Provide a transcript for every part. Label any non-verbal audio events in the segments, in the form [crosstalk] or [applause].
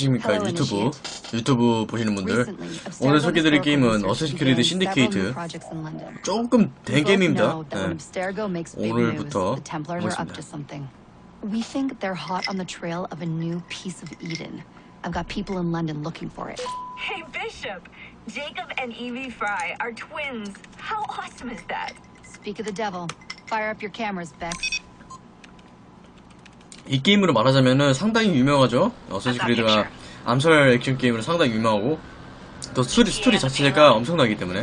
안녕하십니까 유튜브. 유튜브 보시는 분들 오늘 소개드릴 게임은 어쌔신 크리드 신디케이트. 조금 된 게임입니다 네. 오늘부터 보겠습니다. We think they're hot on the trail of a new piece of Eden. I've got people in London looking for it. Hey, Bishop! Jacob and Evie Fry are twins. How awesome is that? Speak of the devil. Fire up your cameras, Bex. 이 게임으로 말하자면은 상당히 유명하죠 어쌔신 크리드가 암살 액션 게임으로 상당히 유명하고 또 스토리, 스토리 자체가 엄청나기 때문에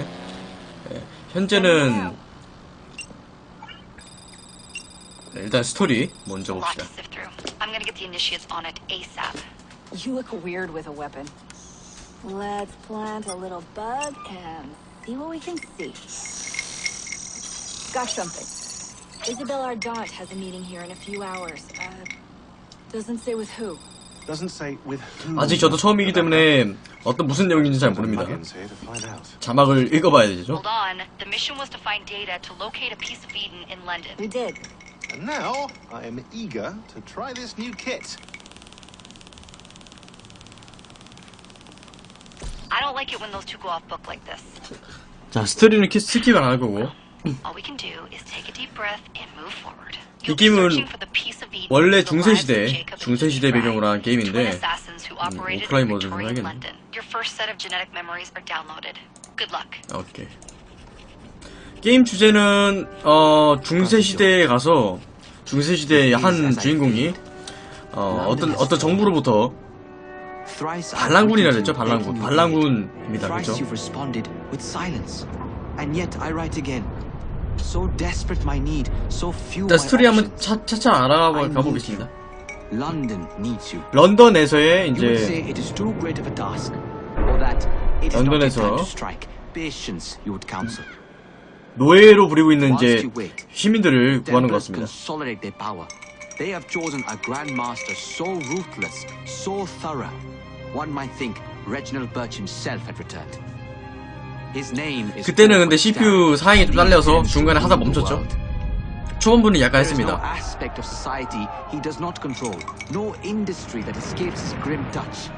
네, 현재는 네, 일단 스토리 먼저 봅시다. You look weird with a weapon. Let's plant a little bug and see what we can see. Got something. Isabel Ardant has a meeting here in a few hours. Uh, doesn't say with who. Doesn't say with whom. 아직 저도 처음이기 때문에 어떤 무슨 내용인지 잘 모릅니다 자막을 읽어봐야 되죠 Hold on. The mission was to find data to locate a piece of Eden in London. We did. And now I am eager to try this new kit. I don't like it when those two go off book like this. 자 스토리는 키- 스킵 안 할 거고 All we can do is take a deep breath and move forward. 이 You'll be 게임은 searching for the piece of Eden 원래 중세시대, 중세시대 배경으로 한 게임인데, operated 오프라인 Victorian 해야겠네. 오케이. 게임 주제는 어 중세 시대에 가서 중세 시대의 한 주인공이 어 어떤 어떤 정부로부터 반란군이라 그랬죠 반란군 반란군입니다 그렇죠 so desperate my need so few 일단 my 스토리 한번 options 차, 차차 알아가 가보겠습니다 London needs you 런던에서의 You would say 이제 it is too great of a task or that it is not yet 런던에서 time to strike patience you would counsel 노예로 부리고 있는 Whilst 이제 you wait 시민들을 구하는 것 Templars 같습니다 consolidate their power. They have chosen a Grand Master so ruthless, so thorough. One might think Reginald Birch himself had returned. His name is 그때는 근데 Orphan CPU Starr, 사양이 좀 and he 딸려서 intends to 중간에 하다 rule the 멈췄죠 world. 초반부는 약간 There is no 했습니다 aspect of society he does not control, no industry that escapes his grim touch.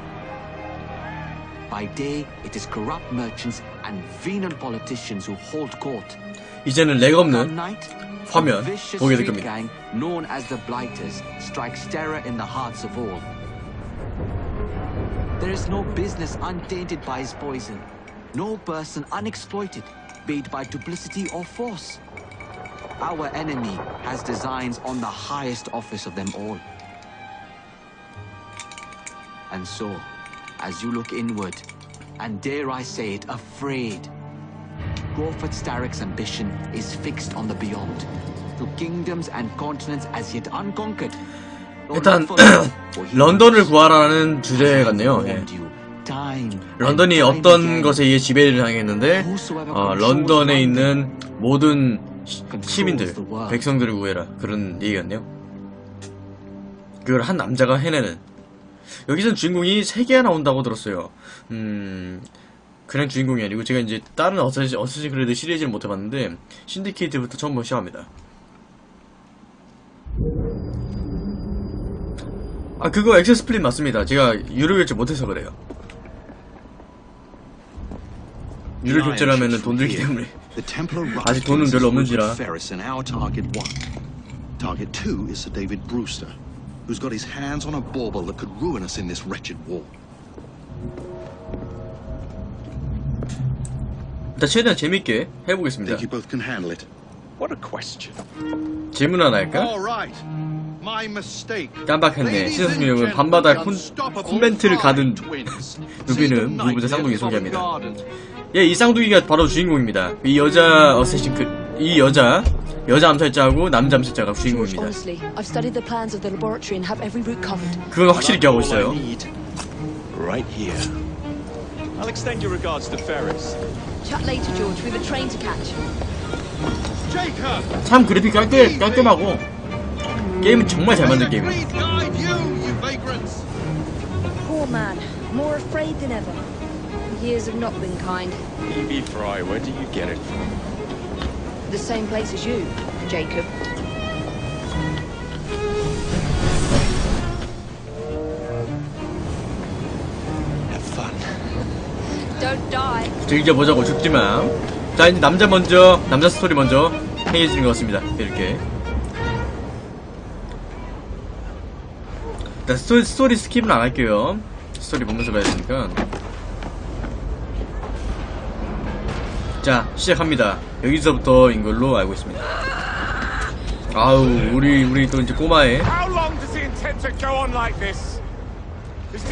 By day, it is corrupt merchants and venal politicians who hold court. 이제는 렉 At 없는 night, 화면 a vicious 보게 될 street 겁니다 gang known as the Blighters strikes terror in the hearts of all. There is no business untainted by his poison, no person unexploited, be it by duplicity or force. Our enemy has designs on the highest office of them all. And so, as you look inward, and dare I say it, afraid, Crawford Starrick's ambition is fixed on the beyond, to kingdoms and continents as yet unconquered. Though 일단 not for [clears throat] long, for he 런던을 knows, 구하라는 as 주제 I 같네요 예. 런던이 어떤 것에 의해 지배를 당했는데 어, 런던에 있는 모든 시- 시민들. 백성들을 구해라 그런 얘기 같네요. 그걸 한 남자가 해내는. 여기선 주인공이 세 개가 나온다고 들었어요. 음, 그냥 주인공이 아니고 제가 이제 다른 어쌔신 어쌔신 크리드 시리즈를 못 해봤는데 신디케이트부터 처음 시작합니다. 아 그거 XSplit 맞습니다. 제가 유료 결제 못해서 그래요. 유료 결제를 하면은 돈 들기 때문에 아직 돈은 별로 없는지라. Target one. Target two is Sir David Brewster, who's got his hands on a bauble that could ruin us in this wretched war. 일단 최대한 재밌게 해보겠습니다. Think you both can handle it? What a question. 질문 하나 할까? All right. My mistake. 깜빡했네. 신선수 형은 the 콘, flying twins. 누비는 무부자 쌍둥이 소개합니다. 예, 이 쌍둥이가 바로 주인공입니다. 이 여자 어쌔신 크, 이 여자, 여자 암살자하고 남자 암살자가 주인공입니다. 그건 확실히 기억하고 있어요. need Right here. I'll extend your regards to Ferris. Chat later, George. We've a train to catch. Jacob! 참 그래픽 깔끔, 깔끔하고 게임은 정말 잘 만든 게임. Poor man, more afraid than ever. Years have not been kind. Evie Frye, where do you get it from? The same place as you, Jacob. Don't die. 즐겨보자고 죽지 마 자 이제 남자 먼저 남자 스토리 먼저 행해지는 것 같습니다 이렇게 일단 스토리, 스토리 skip은 안 할게요 스토리 보면서 봐야 되니까 자 시작합니다 여기서부터 인 걸로 알고 있습니다 아우 우리 우리 또 이제 꼬마에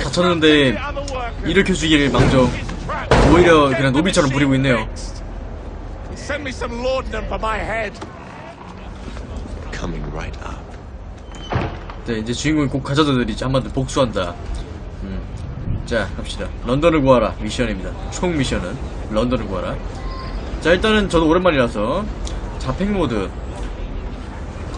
다쳤는데? 일으켜주기를 망정 오히려 그냥 노비처럼 부리고 있네요. 네, 이제 주인공이 꼭 가져다 드리지 한마디로 복수한다. 음. 자, 갑시다. 런던을 구하라 미션입니다. 총 미션은 런던을 구하라. 자, 일단은 저도 오랜만이라서 자팽 모드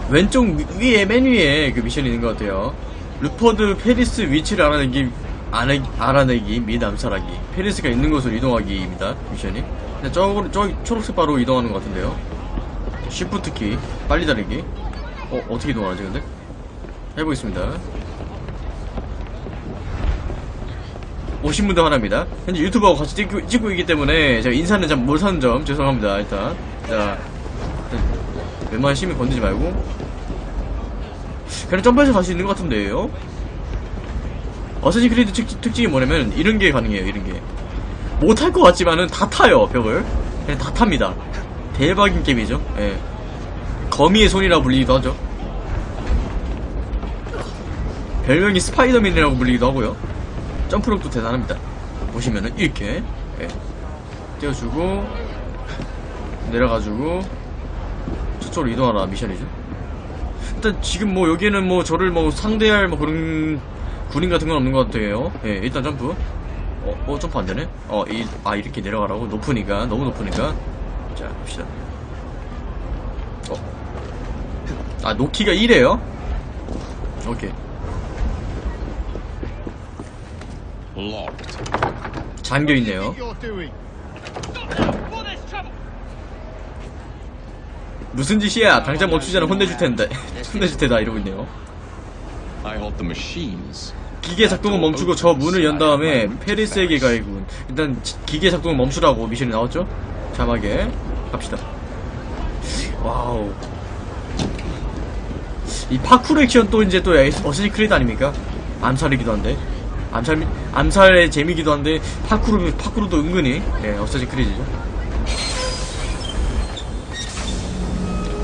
왼쪽 위- 위에 맨 위에 그 미션이 있는 것 같아요. 루퍼드 페리스 위치를 알아내기 알아, 알아내기 및 암살하기. 페리스가 있는 곳으로 이동하기입니다. 미션이. 근데 저거 저 초록색 바로 이동하는 것 같은데요. 쉬프트 키 빨리 달리기. 어 어떻게 이동하지 근데? 해보겠습니다. 오신 분들 하나입니다. 현재 유튜버하고 같이 찍고, 찍고 있기 때문에 제가 인사는 참 못하는 점 죄송합니다. 일단 자 웬만한 시민 건드지 말고 그냥 점프해서 갈 수 있는 것 같은데요. 어쌔신 크리드 특, 특징이 뭐냐면 이런 게 가능해요. 이런 게 못할 것 같지만은 다 타요 벽을 그냥 다 탑니다. 대박인 게임이죠. 예. 거미의 손이라 불리기도 하죠. 별명이 스파이더맨이라고 불리기도 하고요. 점프력도 대단합니다. 보시면은 이렇게 예. 띄워주고 내려가지고 저쪽으로 이동하라 미션이죠. 일단 지금 뭐 여기에는 뭐 저를 뭐 상대할 뭐 그런 군인 같은 건 없는 것 같아요. 예, 일단 점프. 어, 어 점프 안 되네. 어, 이, 아 이렇게 내려가라고 높으니까 너무 높으니까. 자, 봅시다. 어. 아 놓기가 1이에요. 오케이. 잠겨 있네요. 무슨 짓이야? 당장 멈추자는 혼내줄 텐데. [laughs] 혼내줄 테다 이러고 있네요. 기계 작동은 멈추고 저 문을 연 다음에 페리스에게 가는군. 일단 지- 기계 작동을 멈추라고 미션이 나왔죠? 자막에 갑시다. 와우. 이 파쿠르 액션 또 이제 또 어쌔신 크리드 아닙니까? 암살이기도 한데. 암살 암살의 재미기도 한데 파쿠르 파쿠르도 은근히 예, 어쌔신 크리드죠.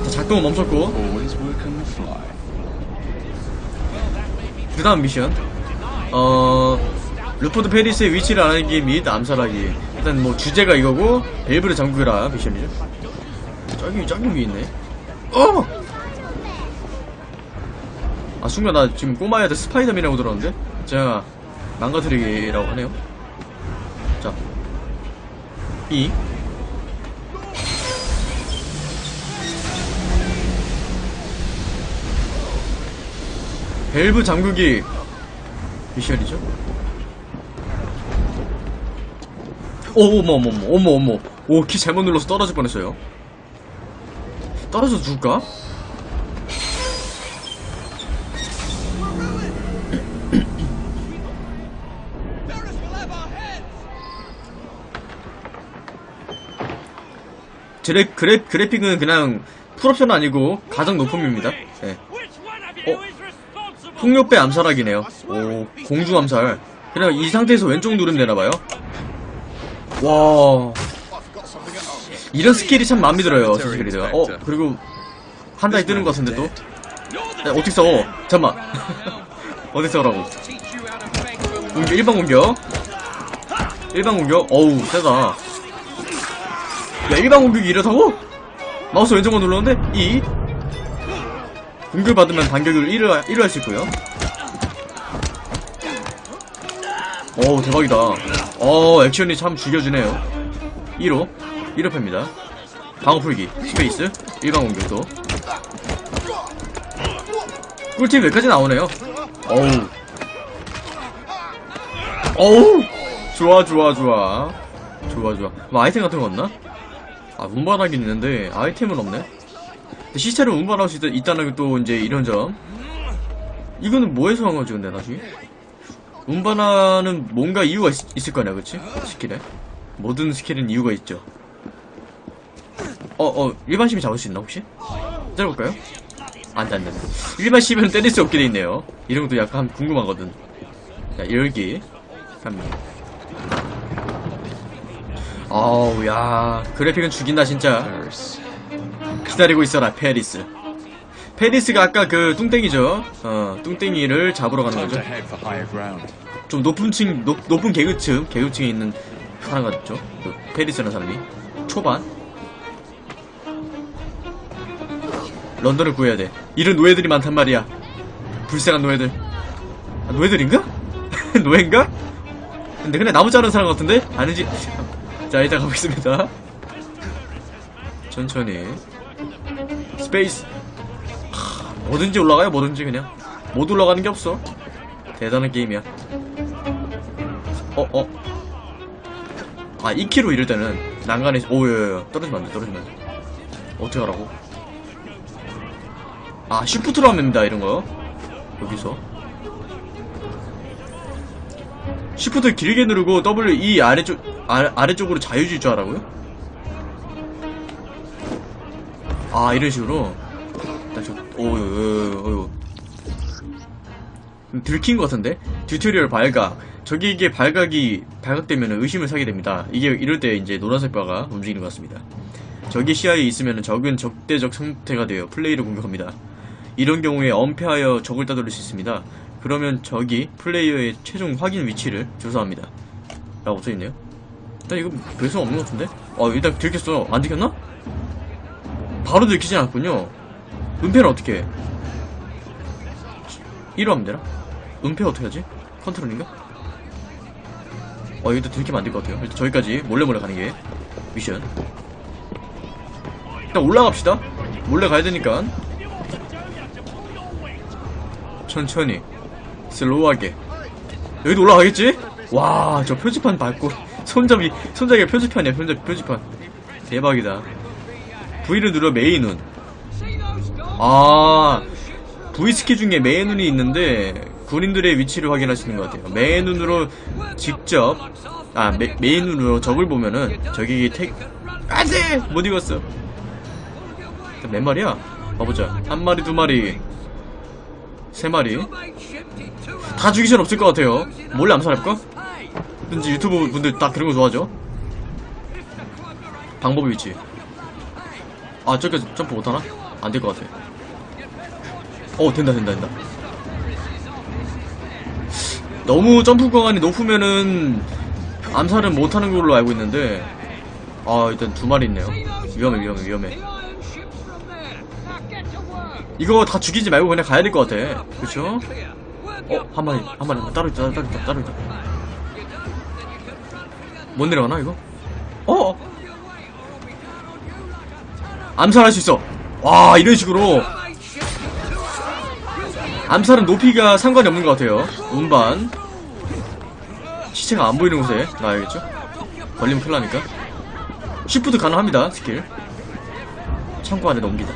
자, 작동은 멈췄고 Always work on the fly. 그 다음 미션 어 루포드 페리스의 위치를 알아내기 및 암살하기 일단 뭐 주제가 이거고 밸브를 잠그라 미션이죠 저기 저기 있네 어! 아 순간 나 지금 꼬마애한테 스파이더맨이라고 들었는데 자 망가뜨리기라고 하네요 자 이. 밸브 잠그기 미션이죠? 오, 어머, 어머, 어머, 어머, 어머. 오, 키 잘못 눌러서 떨어질 뻔했어요. 떨어져 죽을까? 그래, 그래, 그래픽은 그냥 풀옵션 아니고 가장 높음입니다. 예. 어? 폭력배 암살하기네요. 오, 공중 암살. 그냥 이 상태에서 왼쪽 누르면 되나봐요. 와. 이런 스킬이 참 마음에 들어요, 솔직히 그래서. 어, 그리고 한 달이 뜨는 것 같은데 또. 야, 어떻게 싸워? 잠깐만. [laughs] 어떻게 싸우라고. 공격, 일반 공격. 일반 공격. 어우, 세다. 야, 일반 공격이 이렇다고? 마우스 왼쪽만 눌렀는데? 이. 공격을 받으면 반격을 1을, 1을 할 수 있고요. 오, 대박이다. 어, 액션이 참 죽여주네요. 1호. 1호 팹니다. 방어 풀기. 스페이스. 일반 공격도. 꿀팁 여기까지 나오네요. 어우. 어우! 좋아, 좋아, 좋아. 좋아, 좋아. 뭐 아이템 같은 거 없나? 아, 운반하긴 있는데, 아이템은 없네? 시체를 운반할 수 있다, 있다는 게 또 이제 이런 점. 이거는 뭐에서 한 거지, 근데 나중에? 운반하는 뭔가 이유가 있, 을거 아니야, 그치? 스킬에. 모든 스킬은 이유가 있죠. 어, 어, 일반 시민 잡을 수 있나, 혹시? 때려볼까요? 안 돼, 안 돼. 안 돼. 일반 시민은 때릴 수 없게 돼 있네요. 이런 것도 약간 궁금하거든. 자, 열기. 갑니다. 아우, 야. 그래픽은 죽인다, 진짜. 기다리고 있어라, 페리스. 페리스가 아까 그 뚱땡이죠? 어, 뚱땡이를 잡으러 가는 거죠. 좀 높은 층, 높, 높은 계급층, 계급층에 있는 사람 같죠? 그 페리스라는 사람이. 초반. 런던을 구해야 돼. 이런 노예들이 많단 말이야. 불쌍한 노예들. 아, 노예들인가? [laughs] 노예인가? 근데 그냥 나무 자르는 사람 같은데? 아니지. 자, 일단 가보겠습니다. 천천히. 스페이스. 하, 뭐든지 올라가요, 뭐든지 그냥. 못 올라가는 게 없어. 대단한 게임이야. 어, 어. 아, 2km 이럴 때는 난간에서, 오, 예, 예, 떨어지면 안 돼, 떨어지면 안 돼. 어떻게 하라고? 아, Shift로 하면 됩니다, 이런 거. 여기서. Shift 길게 누르고 W 이 아래쪽, 아, 아래쪽으로 자유질주 하라고요? 아, 이런 식으로. 나 저, 오, 오, 오, 오. 좀 들킨 것 같은데? tutorial 발각. 저기 이게 발각이, 발각되면 의심을 사게 됩니다. 이게 이럴 때 이제 노란색 바가 움직이는 것 같습니다. 적이 시야에 있으면 적은 적대적 상태가 되어 플레이를 공격합니다. 이런 경우에 엄폐하여 적을 따돌릴 수 있습니다. 그러면 적이 플레이어의 최종 확인 위치를 조사합니다. 라고 써있네요. 일단 이거 별수 없는 것 같은데? 어, 일단 들켰어. 안 들켰나? 바로 들키진 않았군요. 은폐는 어떻게 해? 1로 하면 되나? 은폐 어떻게 하지? 컨트롤인가? 어, 이것도 들키면 안 될 것 같아요. 일단 저기까지 몰래 몰래 가는 게 미션. 일단 올라갑시다. 몰래 가야 되니까. 천천히. slow하게. 여기도 올라가겠지? 와, 저 표지판 밟고. 손잡이, 손잡이가 표지판이야, 표지, 표지판. 대박이다. V를 눌러 매의 눈. 아, V 스킬 중에 매의 눈이 있는데, 군인들의 위치를 확인하시는 것 같아요. 매의 눈으로 직접, 아, 메, 매의 눈으로 적을 보면은, 저기 택, 안 돼! 못 익었어. 몇 마리야? 봐보자. 한 마리, 두 마리, 세 마리. 다순 없을 것 같아요. 몰래 암살할까? 왠지 유튜브 분들 다 그런 거 좋아하죠? 방법이 있지. 아, 저기까지 점프 못하나? 안 될 것 같아. 어, 된다, 된다, 된다. 너무 점프 구간이 높으면은 암살은 못하는 걸로 알고 있는데, 아, 일단 두 마리 있네요. 위험해, 위험해, 위험해. 이거 다 죽이지 말고 그냥 가야 될 것 같아. 그쵸? 어, 한 마리, 한 마리, 따로 있다, 따로 있다, 따로 있다. 못 내려가나, 이거? 어? 암살할 수 있어. 와, 이런 식으로. 암살은 높이가 상관이 없는 것 같아요. 운반. 시체가 안 보이는 곳에 놔야겠죠? 걸리면 큰일 나니까. 쉬프트 가능합니다, 스킬. 창고 안에 넘기다.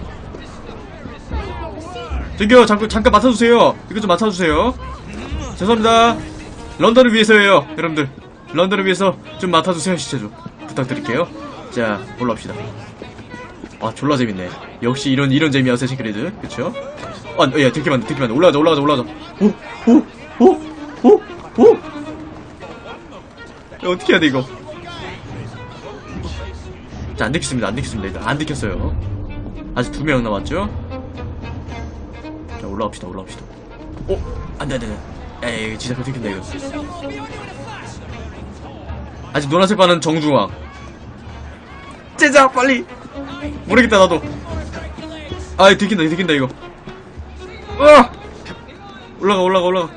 저기요, 잠깐, 잠깐 맡아주세요. 이거 좀 맡아주세요. 죄송합니다. 런던을 위해서예요, 여러분들. 런던을 위해서 좀 맡아주세요, 시체 좀. 부탁드릴게요. 자, 올라옵시다. 아, 졸라 재밌네. 역시 이런, 이런 재미야, 세신 크리드. 그쵸? 아, 안 돼, 들키면 안 돼. 올라가자, 올라가자, 올라가자. 오, 오, 오, 오, 오! 야, 어떻게 해야 돼, 이거? 자, 안 들켰습니다, 안 들켰습니다. 일단 안 들켰어요. 아직 두 명 남았죠? 자, 올라갑시다, 올라갑시다. 어? 안 돼, 안 돼, 안 돼. 에이, 진짜 그거 들킨다, 이거. 아직 노란색 바는 정중앙. 제자, 빨리! 모르겠다, 나도. 아, 들킨다, 들킨다, 이거. 으아! 올라가, 올라가, 올라가.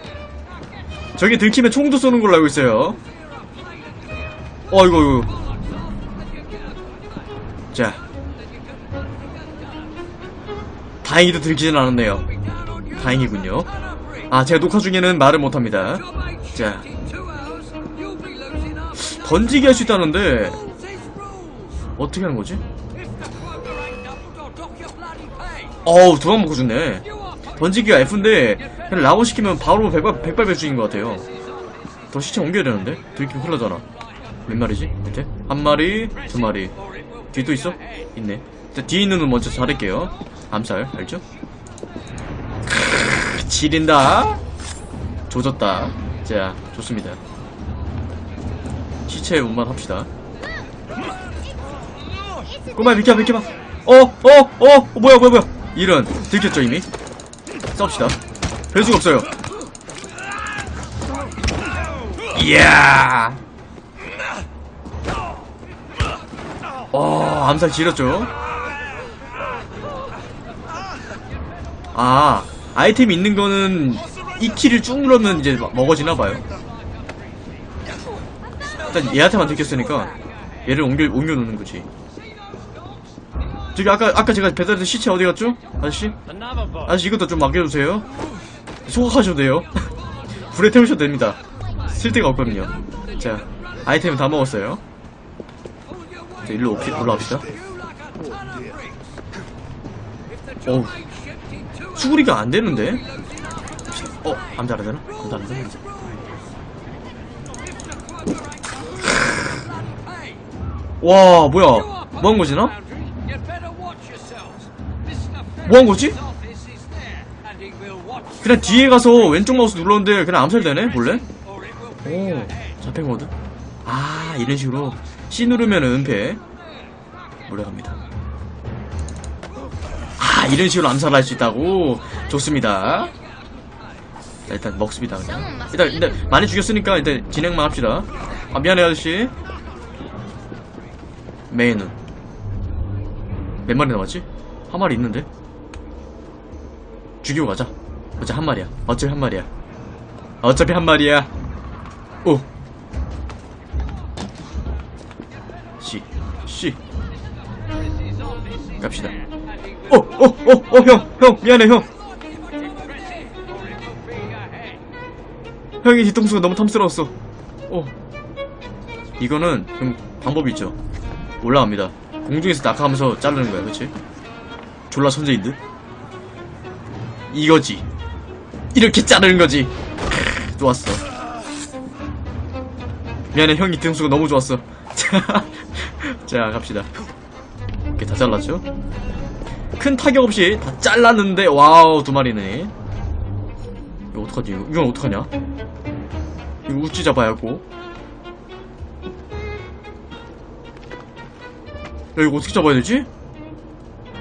저기 들키면 총도 쏘는 걸로 알고 있어요. 어, 이거, 이거. 자. 다행히도 들키진 않았네요. 다행이군요. 아, 제가 녹화 중에는 말을 못합니다. 자. 던지기 할수 있다는데, 어떻게 하는 거지? 어우, 두방 먹고 죽네. 던지기가 F인데, 그냥 라고 시키면 바로 백발, 백발백중인 것 같아요. 더 시체 옮겨야 되는데? 들키면 나잖아. 몇 마리지? 밑에? 한 마리, 두 마리. 뒤에 또 있어? 있네. 자, 뒤에 있는 놈 먼저 자를게요. 암살, 알죠? 크으, 지린다. 조졌다. 자, 좋습니다. 시체 운만 합시다. 꼬마 비켜 비켜봐. 어, 어, 어, 어, 뭐야, 뭐야, 뭐야. 이런, 들켰죠, 이미? 싸웁시다. 별 수가 없어요. 이야! 어, 암살 지렸죠? 아, 아이템 있는 거는 이 키를 쭉 누르면 이제 마- 먹어지나봐요. 일단 얘한테만 들켰으니까 얘를 옮겨, 옮겨 놓는 거지. 저기 아까, 아까 제가 배달했던 시체 어디 갔죠? 아저씨? 아저씨 이것도 좀 맡겨주세요. 소각하셔도 돼요. [laughs] 불에 태우셔도 됩니다. 쓸 데가 없거든요. 자, 아이템 다 먹었어요. 자, 일로 옵시, 올라갑시다. 어우, 수구리가 안 되는데? 어, 안? 암살 안 되나? 와, 뭐야. 뭐한 거지, 나? 뭐한 거지? 그냥 뒤에 가서 왼쪽 마우스 눌렀는데 그냥 암살되네? 몰래? 오, 잡힌거든? 아, 이런 식으로 C 누르면 은폐. 몰래갑니다. 아, 이런 식으로 암살할 수 있다고? 좋습니다. 자, 일단 먹습니다. 그냥. 일단, 일단, 많이 죽였으니까 일단 진행만 합시다. 아, 미안해, 아저씨. 메인은. 몇 마리 남았지? 한 마리 있는데? 죽이고 가자. 어차피 한 마리야. 어차피 한 마리야. 어차피 한 마리야. 오. 씨, 씨. 갑시다. 어, 어, 어, 어, 형, 형, 미안해, 형. 형이 뒤통수가 너무 탐스러웠어. 어. 이거는 좀 방법이 있죠. 올라갑니다. 공중에서 낙하하면서 자르는 거야, 그치? 졸라 천재인 듯? 이거지. 이렇게 자르는 거지. 크으, 좋았어. 미안해, 형이 등수가 너무 좋았어. 자, [laughs] 자, 갑시다. 이렇게 다 잘랐죠? 큰 타격 없이 다 잘랐는데, wow, 두 마리네. 이거 어떡하지? 이건 어떡하냐? 이거 우찌 잡아야 하고. 이거 어떻게 잡아야 되지?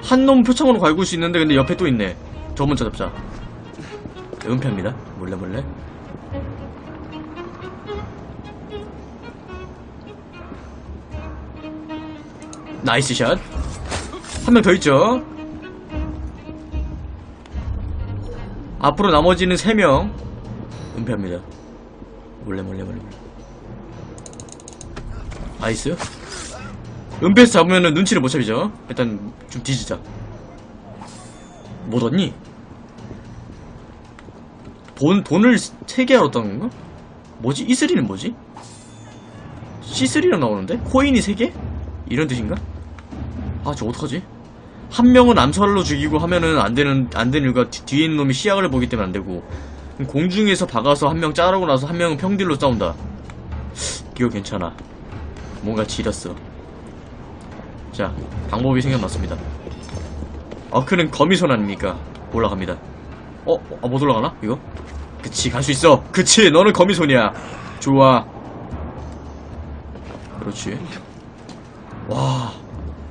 한 놈 표창으로 갈굴 수 있는데, 근데 옆에 또 있네. 저 먼저 잡자. 은폐합니다. 몰래 몰래. nice shot. 한 명 더 있죠. 앞으로 나머지는 3명 은폐합니다. 몰래 몰래 몰래. nice. 은폐해서 잡으면 눈치를 못 채비죠. 일단 좀 뒤지자. 못 얻니? 돈, 돈을 3개 얻었다는 건가? 뭐지? E3는 뭐지? C3로 나오는데? 코인이 3개? 이런 뜻인가? 아, 저 어떡하지? 한 명은 암살로 죽이고 하면은 안 되는, 안 되는 이유가 뒤, 뒤에 있는 놈이 시야를 보기 때문에 안 되고. 공중에서 박아서 한 명 자르고 나서 한 명은 평딜로 싸운다. 이거 괜찮아. 뭔가 지렸어. 자, 방법이 생각났습니다. 어크는 거미손 아닙니까? 올라갑니다. 어? 어, 못 올라가나? 이거? 그치, 갈 수 있어. 그치, 너는 거미손이야. 좋아. 그렇지. 와,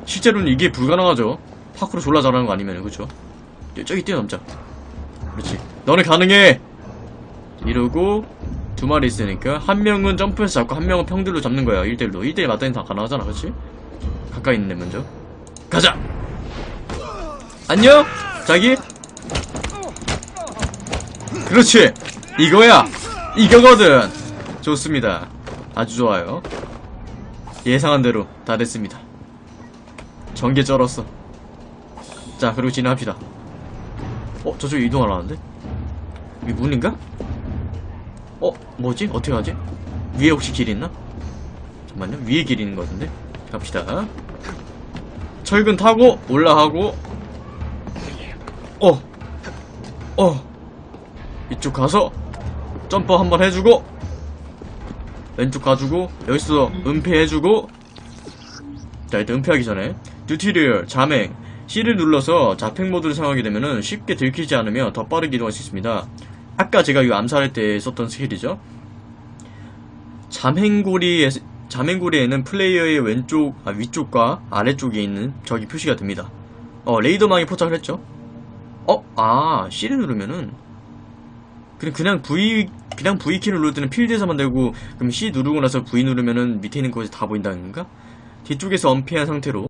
실제로는 이게 불가능하죠. 파크로 졸라 잘하는 거 아니면, 그쵸? 뛰- 저기 뛰어넘자. 그렇지. 너는 가능해! 이러고, 두 마리 있으니까, 한 명은 점프해서 잡고, 한 명은 평들로 잡는 거야, 1대1로. 1대1 맞다니 다 가능하잖아, 그치? 가까이 있는 애 먼저. 가자! 안녕? 자기? 그렇지! 이거야! 이거거든! 좋습니다. 아주 좋아요. 예상한 대로 다 됐습니다. 전개 쩔었어. 자, 그리고 진행합시다. 어, 저쪽에 이동하라는데? 이 문인가? 어, 뭐지? 어떻게 하지? 위에 혹시 길 있나? 잠깐만요. 위에 길 있는 것 같은데? 갑시다. 철근 타고, 올라가고, 어, 어, 이쪽 가서, 점프 한번 해주고, 왼쪽 가주고 여기서 은폐해주고. 자 일단 은폐하기 전에 tutorial 잠행 C를 눌러서 잠행 모드를 사용하게 되면은 쉽게 들키지 않으며 더 빠르게 이동할 수 있습니다. 아까 제가 이 암살할 때 썼던 스킬이죠. 잠행고리에 잠행고리에는 플레이어의 왼쪽 아, 위쪽과 아래쪽에 있는 적이 표시가 됩니다 어 레이더망이 포착을 했죠 어? 아 C를 누르면은 그냥 그냥 V 그냥 V 키를 누를 때는 필드에서만 되고 그럼 C 누르고 나서 V 누르면은 밑에 있는 곳이 다 보인다는 건가? 뒤쪽에서 언피한 상태로